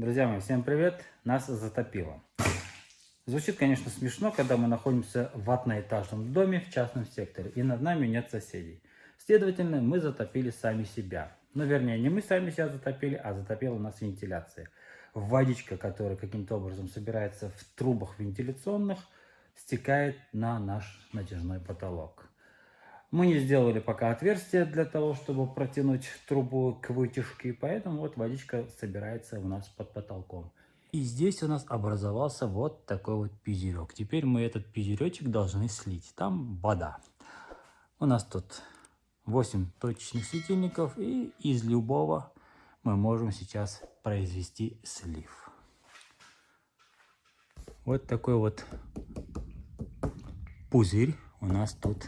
Друзья мои, всем привет! Нас затопило. Звучит, конечно, смешно, когда мы находимся в одноэтажном доме в частном секторе, и над нами нет соседей. Следовательно, мы затопили сами себя. Ну, вернее, не мы сами себя затопили, а затопила нас вентиляция. Водичка, которая каким-то образом собирается в трубах вентиляционных, стекает на наш натяжной потолок. Мы не сделали пока отверстие для того, чтобы протянуть трубу к вытяжке, поэтому вот водичка собирается у нас под потолком. И здесь у нас образовался вот такой вот пузырек. Теперь мы этот пузыречек должны слить. Там вода. У нас тут 8 точечных светильников, и из любого мы можем сейчас произвести слив. Вот такой вот пузырь у нас тут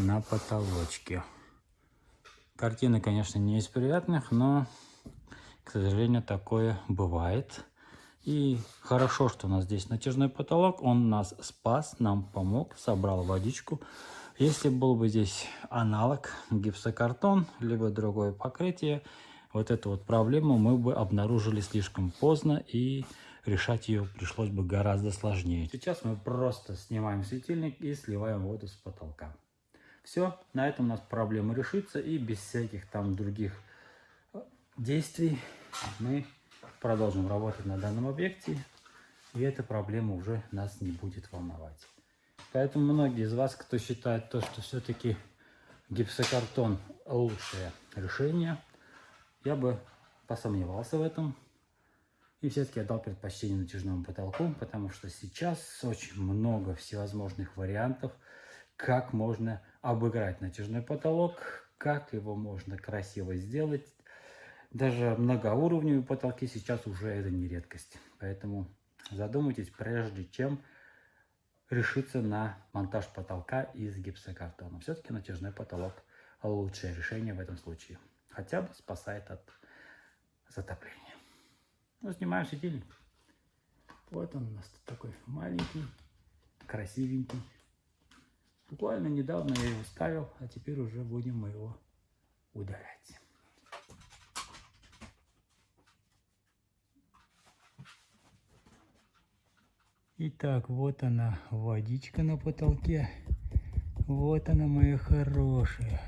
на потолочке. Картина, конечно, не из приятных, но, к сожалению, такое бывает. И хорошо, что у нас здесь натяжной потолок. Он нас спас, нам помог, собрал водичку. Если был бы здесь аналог гипсокартон, либо другое покрытие, вот эту вот проблему мы бы обнаружили слишком поздно и решать ее пришлось бы гораздо сложнее. Сейчас мы просто снимаем светильник и сливаем воду с потолка. Все, на этом у нас проблема решится, и без всяких там других э, действий мы продолжим работать на данном объекте, и эта проблема уже нас не будет волновать. Поэтому многие из вас, кто считает то, что все-таки гипсокартон лучшее решение, я бы посомневался в этом. И все-таки отдал предпочтение натяжному потолку, потому что сейчас очень много всевозможных вариантов, как можно обыграть натяжной потолок, как его можно красиво сделать. Даже многоуровневые потолки сейчас уже это не редкость. Поэтому задумайтесь, прежде чем решиться на монтаж потолка из гипсокартона. Все-таки натяжной потолок лучшее решение в этом случае. Хотя бы спасает от затопления. Ну, снимаем светильник. Вот он у нас такой маленький, красивенький. Буквально недавно я его ставил, а теперь уже будем мы его удалять. Итак, вот она, водичка на потолке. Вот она, моя хорошая.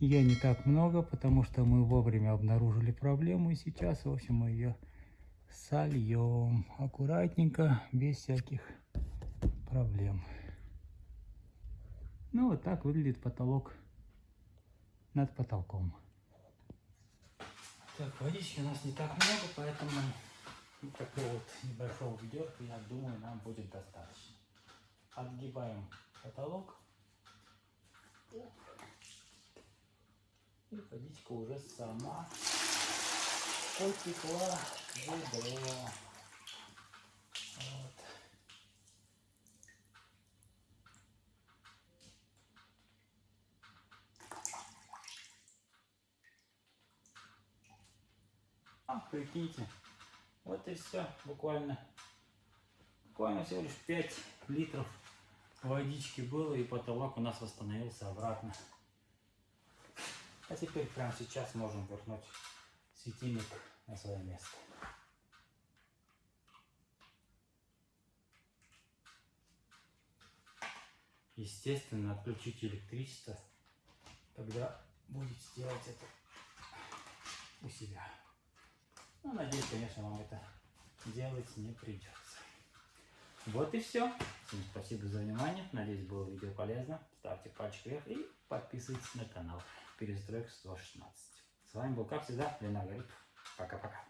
Я не так много, потому что мы вовремя обнаружили проблему. И сейчас, в общем, мы ее сольем. Аккуратненько, без всяких проблем. Ну, вот так выглядит потолок над потолком. Так, водички у нас не так много, поэтому вот такого вот небольшого ведерка, я думаю, нам будет достаточно. Отгибаем потолок. И водичка уже сама потекла в ведро. А, прикиньте, вот и все, буквально, буквально всего лишь 5 литров водички было, и потолок у нас восстановился обратно. А теперь прямо сейчас можем вернуть светильник на свое место. Естественно, отключите электричество, когда будете делать это у себя. Ну, надеюсь, конечно, вам это делать не придется. Вот и все. Всем спасибо за внимание. Надеюсь, было видео полезно. Ставьте пальчик вверх и подписывайтесь на канал Перестройка 116. С вами был, как всегда, Ленар Гарипов. Пока-пока.